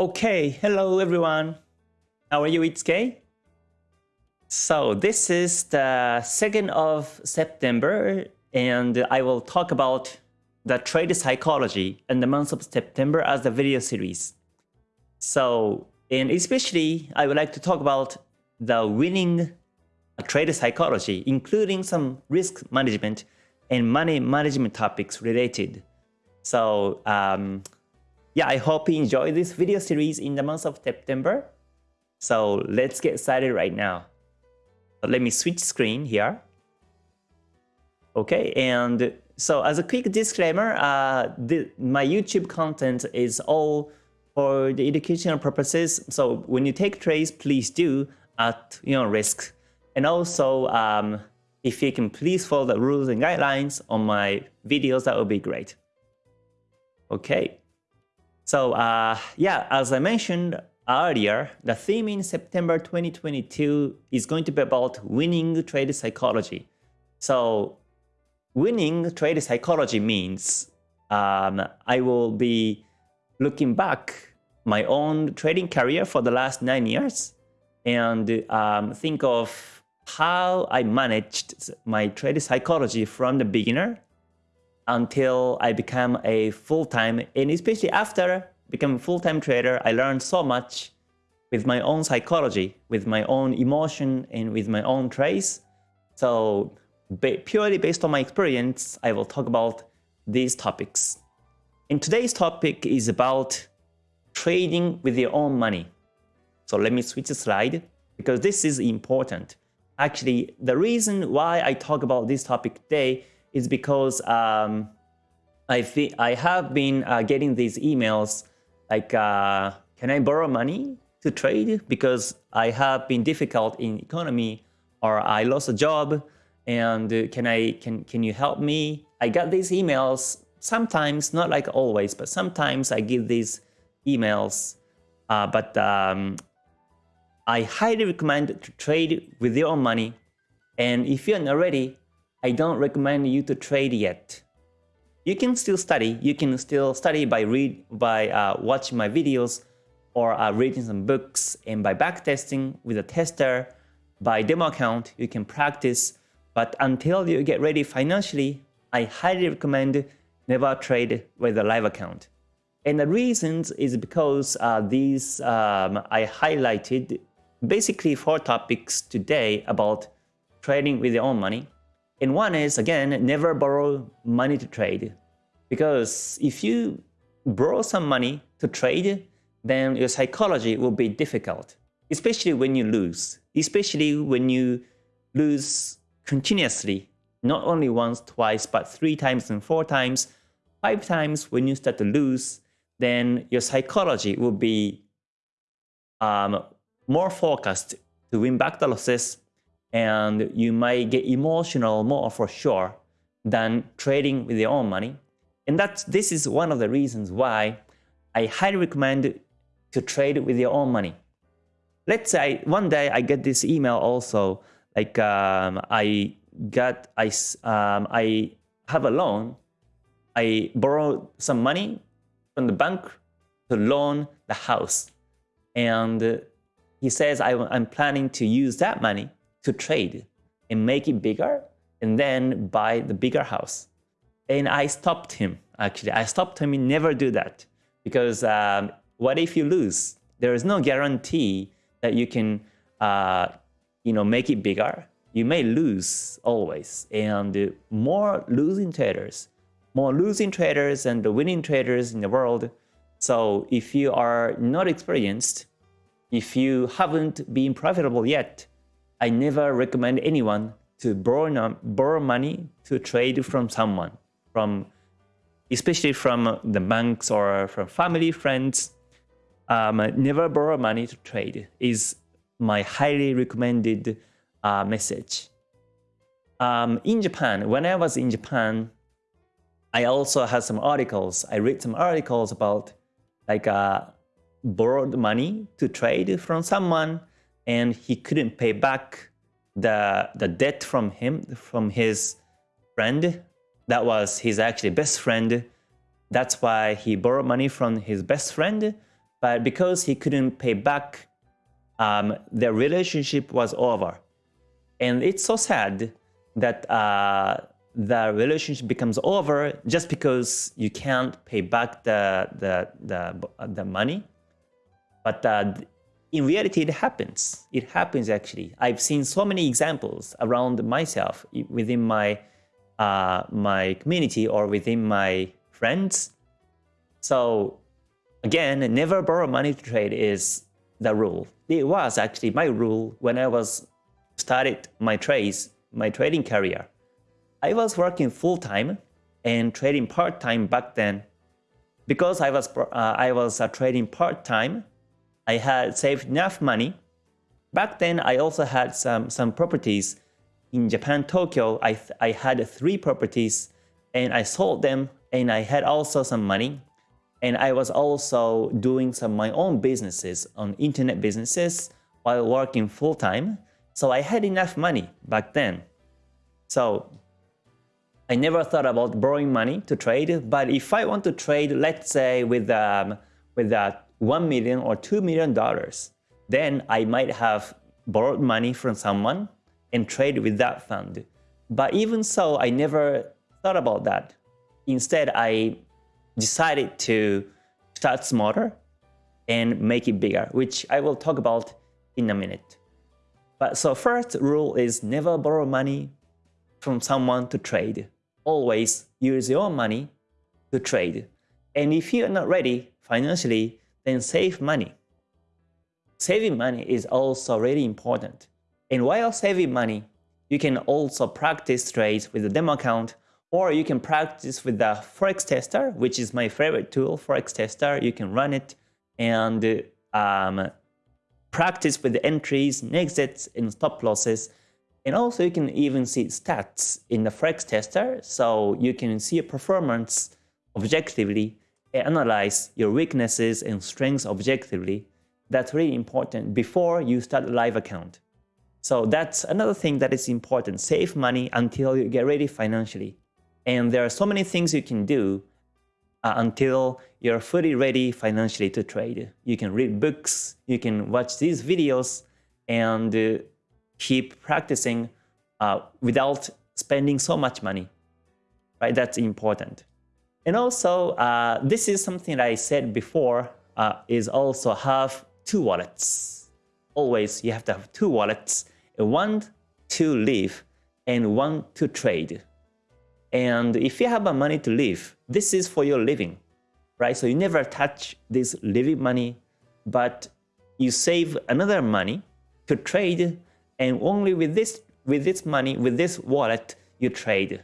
Okay, hello everyone. How are you, Itsuke? So this is the 2nd of September and I will talk about the trade psychology in the month of September as the video series. So, and especially I would like to talk about the winning trade psychology, including some risk management and money management topics related. So um, yeah, I hope you enjoy this video series in the month of September. So let's get started right now. Let me switch screen here. Okay, and so as a quick disclaimer, uh, the, my YouTube content is all for the educational purposes. So when you take trades, please do at your know risk. And also, um, if you can please follow the rules and guidelines on my videos, that would be great. Okay, so uh, yeah, as I mentioned earlier, the theme in September 2022 is going to be about winning trade psychology. So winning trade psychology means um, I will be looking back my own trading career for the last nine years and um, think of how I managed my trade psychology from the beginner until I became a full-time, and especially after becoming a full-time trader, I learned so much with my own psychology, with my own emotion, and with my own trace. So purely based on my experience, I will talk about these topics. And today's topic is about trading with your own money. So let me switch the slide because this is important. Actually, the reason why I talk about this topic today is because um, I, I have been uh, getting these emails like, uh, can I borrow money to trade? Because I have been difficult in economy or I lost a job and uh, can I can can you help me? I got these emails sometimes, not like always, but sometimes I get these emails. Uh, but um, I highly recommend to trade with your own money. And if you're not ready, I don't recommend you to trade yet. You can still study. You can still study by read by uh, watching my videos or uh, reading some books and by backtesting with a tester, by demo account, you can practice. But until you get ready financially, I highly recommend never trade with a live account. And the reasons is because uh, these um, I highlighted basically four topics today about trading with your own money. And one is, again, never borrow money to trade. Because if you borrow some money to trade, then your psychology will be difficult, especially when you lose, especially when you lose continuously, not only once, twice, but three times and four times, five times when you start to lose, then your psychology will be um, more focused to win back the losses and you might get emotional more for sure than trading with your own money. And that's, this is one of the reasons why I highly recommend to trade with your own money. Let's say one day I get this email also, like um, I got, I, um, I have a loan, I borrow some money from the bank to loan the house. And he says, I, I'm planning to use that money to trade and make it bigger and then buy the bigger house. And I stopped him, actually. I stopped him never do that. Because um, what if you lose? There is no guarantee that you can uh, you know, make it bigger. You may lose always. And more losing traders, more losing traders and the winning traders in the world. So if you are not experienced, if you haven't been profitable yet, I never recommend anyone to borrow, borrow money to trade from someone, from especially from the banks or from family, friends. Um, never borrow money to trade is my highly recommended uh, message. Um, in Japan, when I was in Japan, I also had some articles. I read some articles about like uh, borrowed money to trade from someone and he couldn't pay back the the debt from him from his friend that was his actually best friend that's why he borrowed money from his best friend but because he couldn't pay back, um, the relationship was over. And it's so sad that uh, the relationship becomes over just because you can't pay back the the the, the money. But uh, in reality, it happens. It happens actually. I've seen so many examples around myself within my uh, my community or within my friends. So again, never borrow money to trade is the rule. It was actually my rule when I was started my trades, my trading career. I was working full-time and trading part-time back then. Because I was, uh, I was uh, trading part-time, I had saved enough money. Back then, I also had some, some properties. In Japan, Tokyo, I, I had three properties and I sold them and I had also some money. And I was also doing some my own businesses on internet businesses while working full-time. So I had enough money back then. So I never thought about borrowing money to trade, but if I want to trade, let's say with um, with that 1 million or 2 million dollars, then I might have borrowed money from someone and trade with that fund. But even so, I never thought about that. Instead, I decided to start smaller and make it bigger, which I will talk about in a minute. But so first rule is never borrow money from someone to trade. Always use your money to trade. And if you're not ready financially, then save money. Saving money is also really important. And while saving money, you can also practice trades with a demo account or you can practice with the Forex Tester, which is my favorite tool, Forex Tester. You can run it and um, practice with the entries, exits, and stop losses. And also you can even see stats in the Forex Tester, so you can see a performance objectively analyze your weaknesses and strengths objectively. That's really important before you start a live account. So that's another thing that is important. Save money until you get ready financially. And there are so many things you can do uh, until you're fully ready financially to trade. You can read books, you can watch these videos, and uh, keep practicing uh, without spending so much money. Right? That's important. And also, uh, this is something that I said before, uh, is also have two wallets. Always you have to have two wallets, one to live and one to trade. And if you have a money to live, this is for your living, right? So you never touch this living money, but you save another money to trade and only with this with this money, with this wallet, you trade.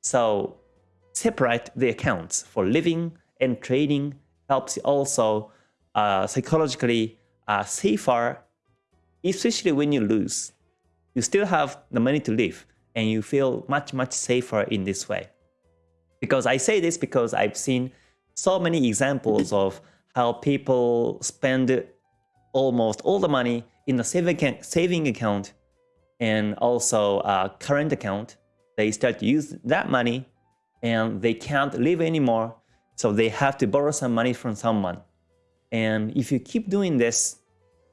So separate the accounts for living and trading helps also uh, psychologically uh, safer, especially when you lose. You still have the money to live and you feel much, much safer in this way. Because I say this because I've seen so many examples of how people spend almost all the money in the saving account and also a current account. They start to use that money and they can't live anymore, so they have to borrow some money from someone. And if you keep doing this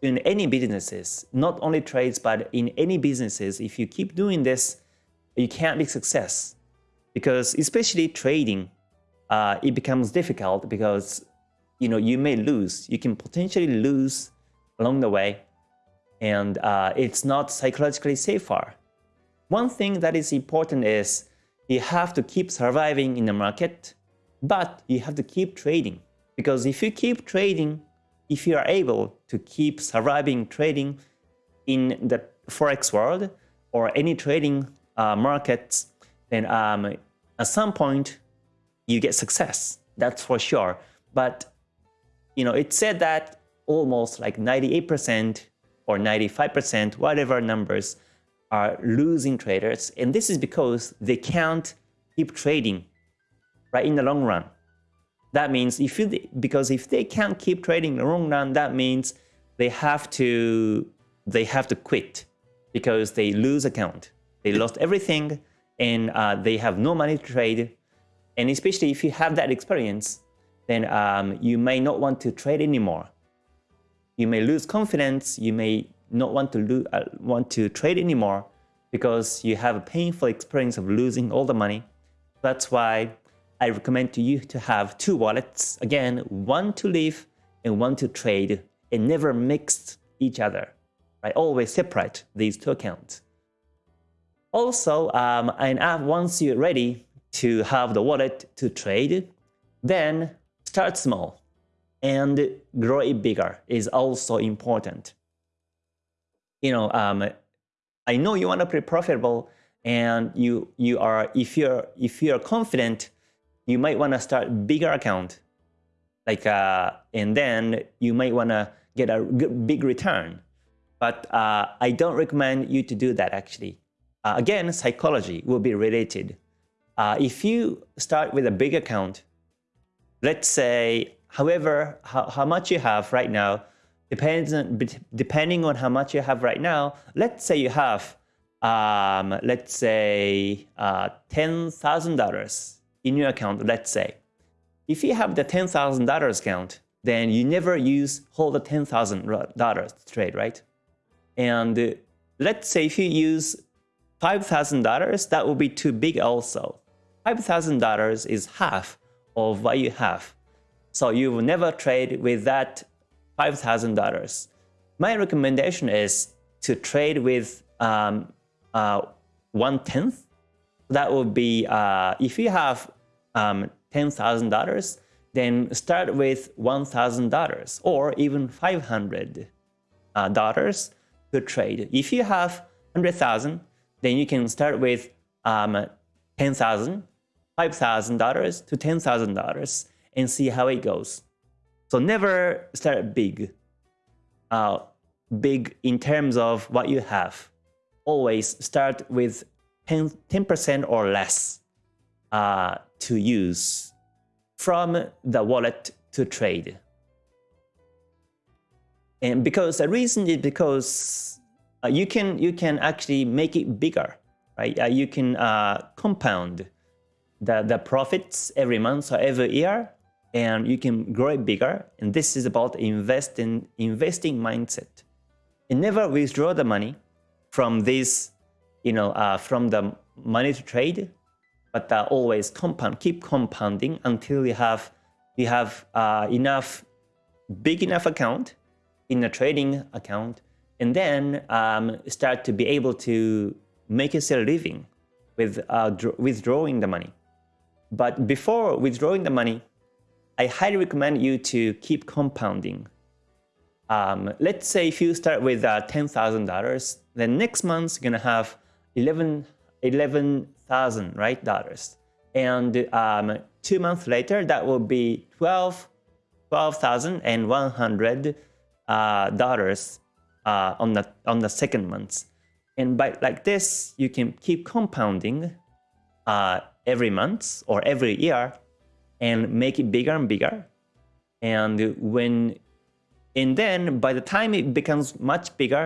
in any businesses, not only trades, but in any businesses, if you keep doing this, you can't be success. Because especially trading, uh, it becomes difficult because you know you may lose. You can potentially lose along the way, and uh, it's not psychologically safer. One thing that is important is you have to keep surviving in the market, but you have to keep trading. Because if you keep trading, if you are able to keep surviving trading in the Forex world or any trading uh, markets, then um, at some point you get success. That's for sure. But you know, it said that almost like 98% or 95%, whatever numbers, are losing traders. And this is because they can't keep trading right in the long run. That means if you, because if they can't keep trading in the long run, that means they have to, they have to quit because they lose account. They lost everything and uh, they have no money to trade. And especially if you have that experience, then um, you may not want to trade anymore you may lose confidence, you may not want to lo uh, want to trade anymore because you have a painful experience of losing all the money. That's why I recommend to you to have two wallets. Again, one to live and one to trade and never mix each other. Right? Always separate these two accounts. Also, um, and once you're ready to have the wallet to trade, then start small and grow it bigger is also important. You know, um, I know you want to be profitable and you you are if you're if you're confident, you might want to start bigger account, like uh, and then you might want to get a big return. But uh, I don't recommend you to do that actually. Uh, again, psychology will be related. Uh, if you start with a big account, let's say, however, how, how much you have right now, depends on, depending on how much you have right now, let's say you have, um, let's say, uh, $10,000 in your account, let's say. If you have the $10,000 account, then you never use whole the $10,000 trade, right? And uh, let's say if you use $5,000, that would be too big also. $5,000 is half of what you have. So you will never trade with that $5,000. My recommendation is to trade with um, uh, one tenth. That would be uh, if you have um, $10,000, then start with $1,000 or even $500 uh, to trade. If you have 100,000, then you can start with um, 10,000, $5,000 to $10,000 and see how it goes. So never start big, uh, big in terms of what you have. Always start with 10% or less uh, to use from the wallet to trade. And because the reason is because uh, you can you can actually make it bigger, right? Uh, you can uh, compound the the profits every month or every year, and you can grow it bigger. And this is about investing investing mindset. And never withdraw the money from this, you know, uh, from the money to trade but uh, always compound, keep compounding until you have you have uh, enough big enough account in a trading account, and then um, start to be able to make yourself a living with uh, withdrawing the money. But before withdrawing the money, I highly recommend you to keep compounding. Um, let's say if you start with uh, $10,000, then next month you're gonna have 11, 11 thousand right dollars and um, two months later that will be 12 12,100 uh, dollars uh, on the on the second month and by like this you can keep compounding uh, every month or every year and make it bigger and bigger and when and then by the time it becomes much bigger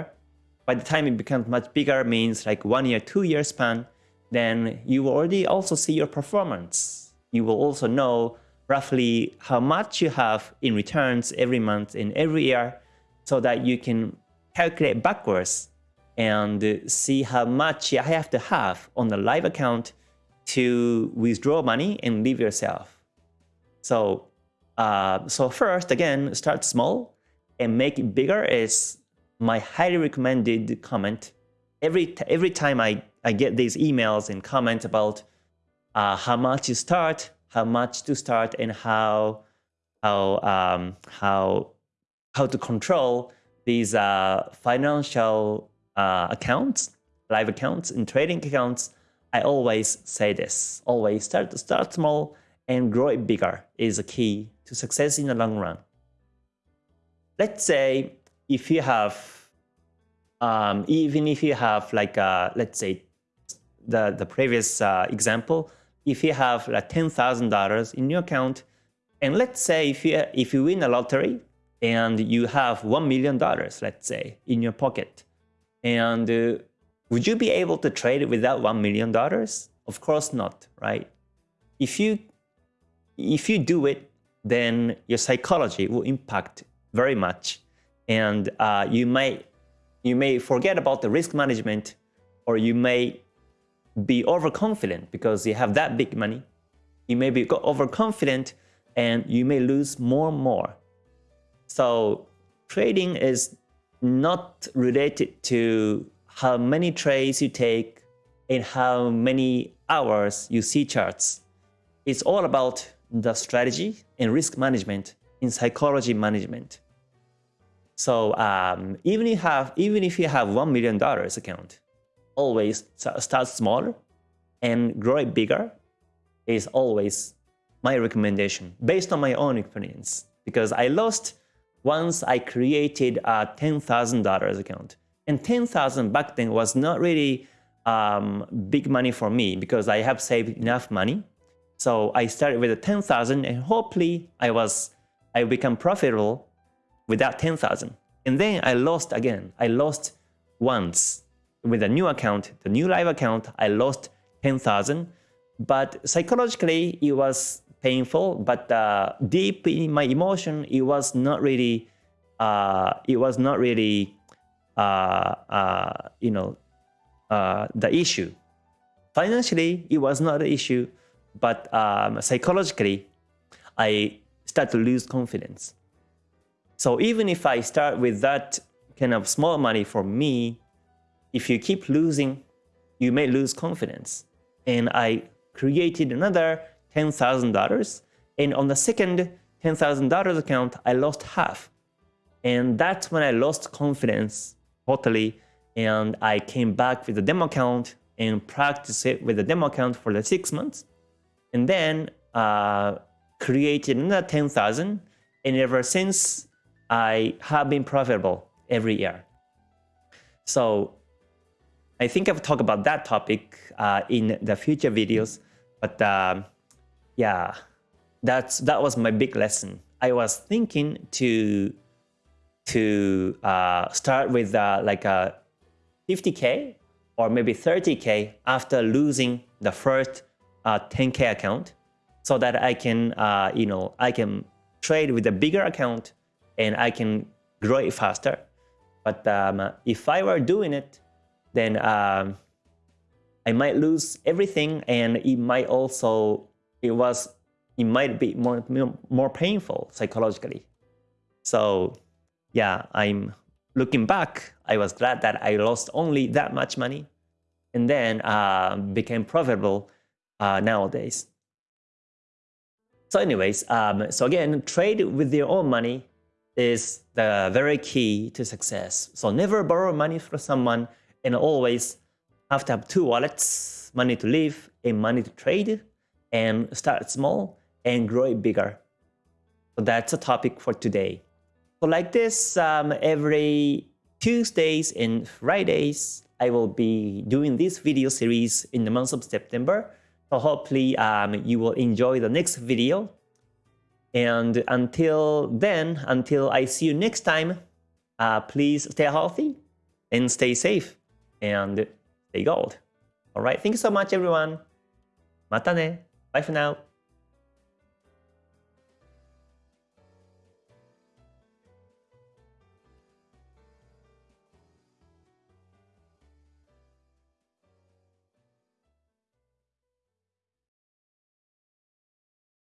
by the time it becomes much bigger means like one year two year span then you already also see your performance. You will also know roughly how much you have in returns every month and every year so that you can calculate backwards and see how much you have to have on the live account to withdraw money and leave yourself. So, uh, so first, again, start small and make it bigger is my highly recommended comment. Every, every time I I get these emails and comments about uh, how much to start, how much to start, and how how um, how how to control these uh, financial uh, accounts, live accounts, and trading accounts. I always say this: always start start small and grow it bigger is a key to success in the long run. Let's say if you have um, even if you have like a, let's say the, the previous uh, example, if you have like $10,000 in your account, and let's say if you, if you win a lottery and you have $1 million, let's say, in your pocket, and uh, would you be able to trade without $1 million? Of course not, right? If you, if you do it, then your psychology will impact very much and uh, you may you may forget about the risk management or you may be overconfident because you have that big money. You may be overconfident and you may lose more and more. So trading is not related to how many trades you take and how many hours you see charts. It's all about the strategy and risk management in psychology management. So um, even if you have even if you have one million dollars account, always start smaller and grow it bigger is always my recommendation based on my own experience because I lost once I created a $10,000 account and 10,000 back then was not really um, big money for me because I have saved enough money. So I started with 10,000 and hopefully I was I become profitable with that 10,000. And then I lost again. I lost once with a new account, the new live account, I lost 10,000. But psychologically, it was painful, but uh, deep in my emotion, it was not really, uh, it was not really, uh, uh you know, uh, the issue. Financially, it was not an issue, but um, psychologically, I start to lose confidence. So even if I start with that kind of small money for me, if you keep losing, you may lose confidence. And I created another $10,000. And on the second $10,000 account, I lost half. And that's when I lost confidence totally. And I came back with the demo account and practiced it with the demo account for the six months. And then uh, created another 10,000. And ever since, I have been profitable every year. So I think I've talked about that topic uh, in the future videos, but um, yeah, that's that was my big lesson. I was thinking to to uh, start with uh, like a 50k or maybe 30k after losing the first 10k uh, account, so that I can uh, you know I can trade with a bigger account and I can grow it faster. But um, if I were doing it, then um, I might lose everything and it might also, it was, it might be more, more painful psychologically. So yeah, I'm looking back, I was glad that I lost only that much money and then uh, became profitable uh, nowadays. So anyways, um, so again, trade with your own money is the very key to success. So never borrow money from someone and always have to have two wallets, money to live and money to trade and start small and grow it bigger. So that's a topic for today. So like this, um, every Tuesdays and Fridays, I will be doing this video series in the month of September. So hopefully um, you will enjoy the next video and until then, until I see you next time, uh, please stay healthy and stay safe and stay gold. All right, thank you so much, everyone. Mata ne. Bye for now.